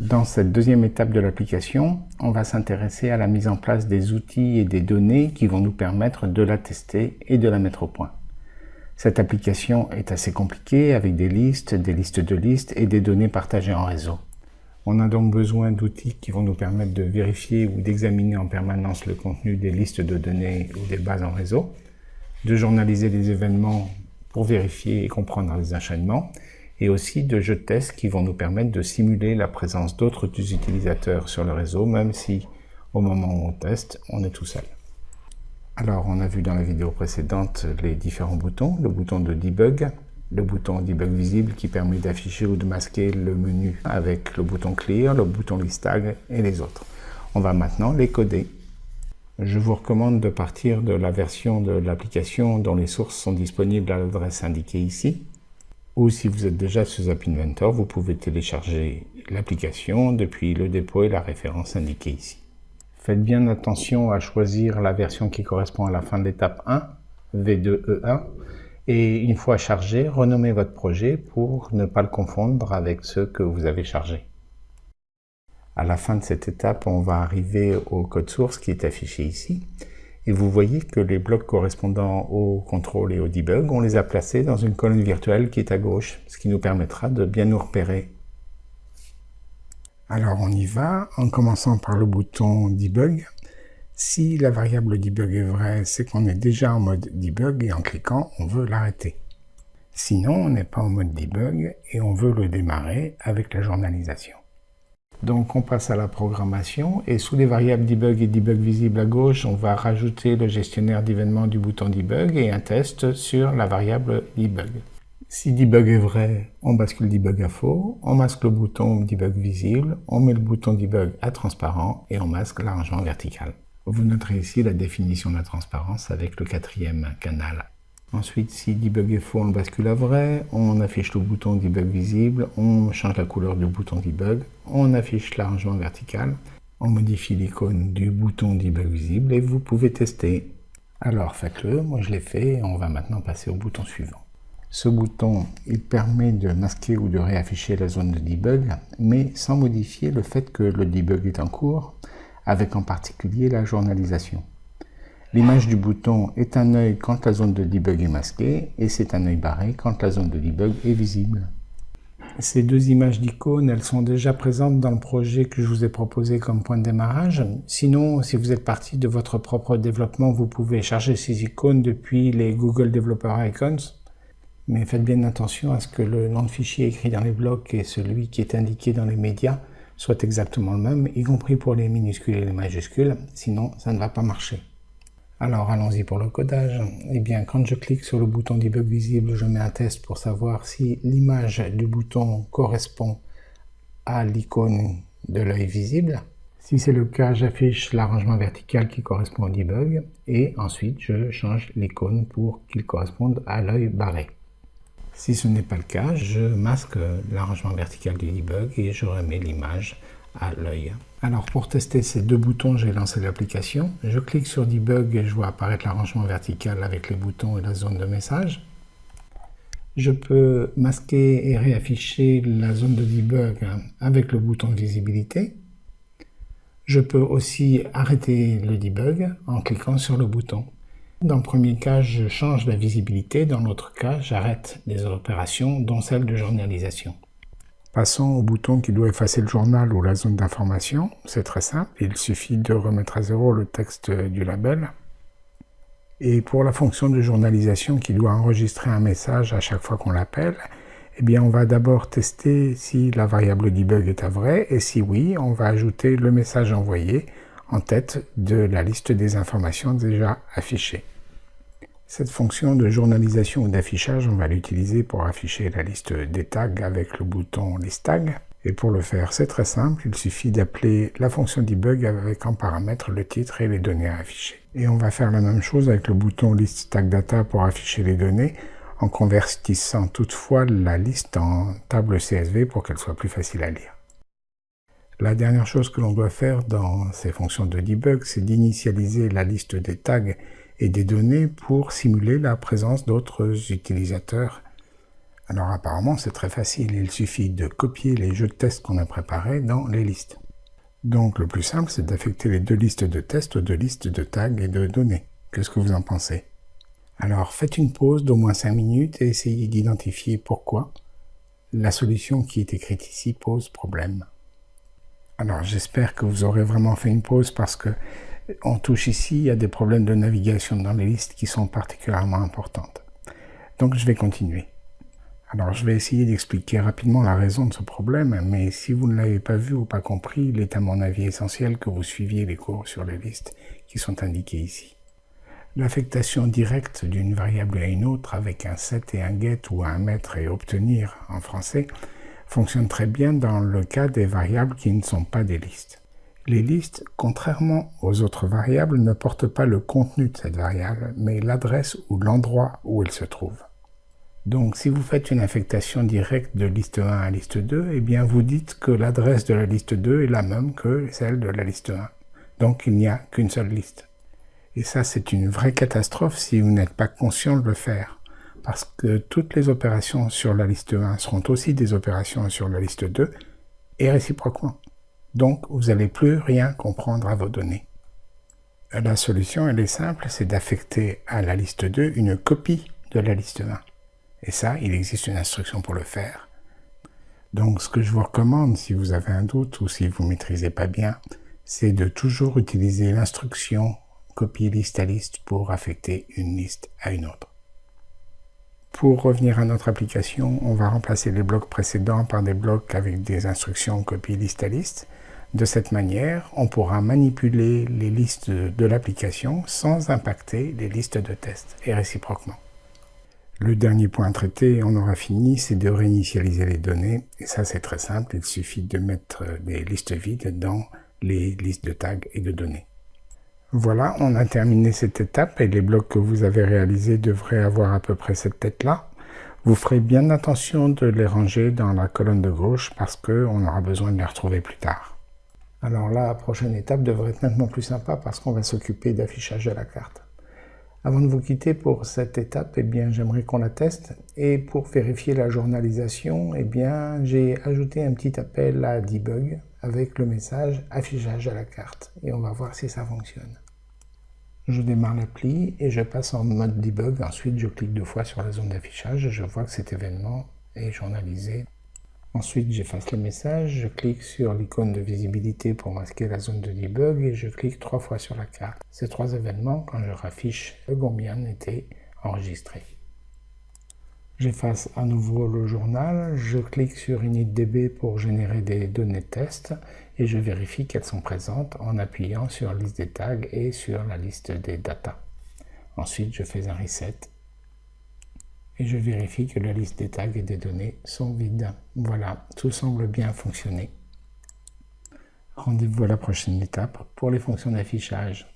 Dans cette deuxième étape de l'application, on va s'intéresser à la mise en place des outils et des données qui vont nous permettre de la tester et de la mettre au point. Cette application est assez compliquée avec des listes, des listes de listes et des données partagées en réseau. On a donc besoin d'outils qui vont nous permettre de vérifier ou d'examiner en permanence le contenu des listes de données ou des bases en réseau, de journaliser les événements pour vérifier et comprendre les enchaînements, et aussi de jeux de tests qui vont nous permettre de simuler la présence d'autres utilisateurs sur le réseau, même si au moment où on teste, on est tout seul. Alors, on a vu dans la vidéo précédente les différents boutons, le bouton de debug, le bouton debug visible qui permet d'afficher ou de masquer le menu avec le bouton clear, le bouton list tag et les autres. On va maintenant les coder. Je vous recommande de partir de la version de l'application dont les sources sont disponibles à l'adresse indiquée ici ou si vous êtes déjà sous App Inventor, vous pouvez télécharger l'application depuis le dépôt et la référence indiquée ici. Faites bien attention à choisir la version qui correspond à la fin de l'étape 1, V2E1, et une fois chargé, renommez votre projet pour ne pas le confondre avec ceux que vous avez chargés. À la fin de cette étape, on va arriver au code source qui est affiché ici. Et vous voyez que les blocs correspondant au contrôle et au debug, on les a placés dans une colonne virtuelle qui est à gauche, ce qui nous permettra de bien nous repérer. Alors on y va, en commençant par le bouton debug. Si la variable debug est vraie, c'est qu'on est déjà en mode debug et en cliquant, on veut l'arrêter. Sinon, on n'est pas en mode debug et on veut le démarrer avec la journalisation. Donc on passe à la programmation et sous les variables debug et debug visible à gauche, on va rajouter le gestionnaire d'événements du bouton debug et un test sur la variable debug. Si debug est vrai, on bascule debug à faux, on masque le bouton debug visible, on met le bouton debug à transparent et on masque l'arrangement vertical. Vous noterez ici la définition de la transparence avec le quatrième canal Ensuite, si debug est faux, on bascule à vrai, on affiche le bouton debug visible, on change la couleur du bouton debug, on affiche l'arrangement vertical, on modifie l'icône du bouton debug visible et vous pouvez tester. Alors faites-le, moi je l'ai fait on va maintenant passer au bouton suivant. Ce bouton, il permet de masquer ou de réafficher la zone de debug, mais sans modifier le fait que le debug est en cours, avec en particulier la journalisation. L'image du bouton est un œil quand la zone de debug est masquée et c'est un œil barré quand la zone de debug est visible. Ces deux images d'icônes, elles sont déjà présentes dans le projet que je vous ai proposé comme point de démarrage. Sinon, si vous êtes parti de votre propre développement, vous pouvez charger ces icônes depuis les Google Developer Icons. Mais faites bien attention à ce que le nom de fichier écrit dans les blocs et celui qui est indiqué dans les médias soient exactement le même, y compris pour les minuscules et les majuscules, sinon ça ne va pas marcher. Alors allons-y pour le codage. Eh bien, quand je clique sur le bouton debug visible, je mets un test pour savoir si l'image du bouton correspond à l'icône de l'œil visible. Si c'est le cas, j'affiche l'arrangement vertical qui correspond au debug et ensuite je change l'icône pour qu'il corresponde à l'œil barré. Si ce n'est pas le cas, je masque l'arrangement vertical du debug et je remets l'image à l'œil. Alors pour tester ces deux boutons, j'ai lancé l'application. Je clique sur Debug et je vois apparaître l'arrangement vertical avec les boutons et la zone de message. Je peux masquer et réafficher la zone de debug avec le bouton de visibilité. Je peux aussi arrêter le debug en cliquant sur le bouton. Dans le premier cas, je change la visibilité. Dans l'autre cas, j'arrête les opérations, dont celle de journalisation. Passons au bouton qui doit effacer le journal ou la zone d'information. C'est très simple, il suffit de remettre à zéro le texte du label. Et pour la fonction de journalisation qui doit enregistrer un message à chaque fois qu'on l'appelle, eh bien on va d'abord tester si la variable debug est à vrai, et si oui, on va ajouter le message envoyé en tête de la liste des informations déjà affichées. Cette fonction de journalisation ou d'affichage, on va l'utiliser pour afficher la liste des tags avec le bouton List Tag. Et pour le faire, c'est très simple, il suffit d'appeler la fonction debug avec en paramètre le titre et les données à afficher. Et on va faire la même chose avec le bouton List Tag Data pour afficher les données, en convertissant toutefois la liste en table CSV pour qu'elle soit plus facile à lire. La dernière chose que l'on doit faire dans ces fonctions de debug, c'est d'initialiser la liste des tags et des données pour simuler la présence d'autres utilisateurs Alors apparemment c'est très facile, il suffit de copier les jeux de tests qu'on a préparés dans les listes. Donc le plus simple c'est d'affecter les deux listes de tests aux deux listes de tags et de données. Qu'est-ce que vous en pensez? Alors faites une pause d'au moins 5 minutes et essayez d'identifier pourquoi la solution qui est écrite ici pose problème. Alors j'espère que vous aurez vraiment fait une pause parce que on touche ici à des problèmes de navigation dans les listes qui sont particulièrement importantes. Donc je vais continuer. Alors je vais essayer d'expliquer rapidement la raison de ce problème, mais si vous ne l'avez pas vu ou pas compris, il est à mon avis essentiel que vous suiviez les cours sur les listes qui sont indiquées ici. L'affectation directe d'une variable à une autre avec un set et un get ou un mettre et obtenir en français fonctionne très bien dans le cas des variables qui ne sont pas des listes. Les listes, contrairement aux autres variables, ne portent pas le contenu de cette variable, mais l'adresse ou l'endroit où elle se trouve. Donc si vous faites une affectation directe de liste 1 à liste 2, eh bien vous dites que l'adresse de la liste 2 est la même que celle de la liste 1. Donc il n'y a qu'une seule liste. Et ça, c'est une vraie catastrophe si vous n'êtes pas conscient de le faire. Parce que toutes les opérations sur la liste 1 seront aussi des opérations sur la liste 2, et réciproquement. Donc, vous n'allez plus rien comprendre à vos données. La solution, elle est simple, c'est d'affecter à la liste 2 une copie de la liste 1. Et ça, il existe une instruction pour le faire. Donc, ce que je vous recommande, si vous avez un doute ou si vous ne maîtrisez pas bien, c'est de toujours utiliser l'instruction copier liste à liste pour affecter une liste à une autre. Pour revenir à notre application, on va remplacer les blocs précédents par des blocs avec des instructions copier liste à liste. De cette manière, on pourra manipuler les listes de l'application sans impacter les listes de tests et réciproquement. Le dernier point à traiter, on aura fini, c'est de réinitialiser les données. Et ça, c'est très simple, il suffit de mettre des listes vides dans les listes de tags et de données. Voilà, on a terminé cette étape et les blocs que vous avez réalisés devraient avoir à peu près cette tête-là. Vous ferez bien attention de les ranger dans la colonne de gauche parce qu'on aura besoin de les retrouver plus tard. Alors la prochaine étape devrait être nettement plus sympa parce qu'on va s'occuper d'affichage de la carte. Avant de vous quitter pour cette étape, eh bien, j'aimerais qu'on la teste. Et pour vérifier la journalisation, eh bien, j'ai ajouté un petit appel à debug avec le message affichage à la carte. Et on va voir si ça fonctionne. Je démarre l'appli et je passe en mode debug. Ensuite, je clique deux fois sur la zone d'affichage. Je vois que cet événement est journalisé. Ensuite, j'efface le message. Je clique sur l'icône de visibilité pour masquer la zone de debug et je clique trois fois sur la carte. Ces trois événements, quand je raffiche le combien, étaient enregistrés. J'efface à nouveau le journal, je clique sur initdb pour générer des données test et je vérifie qu'elles sont présentes en appuyant sur liste des tags et sur la liste des data. Ensuite, je fais un reset et je vérifie que la liste des tags et des données sont vides. Voilà, tout semble bien fonctionner. Rendez-vous à la prochaine étape pour les fonctions d'affichage.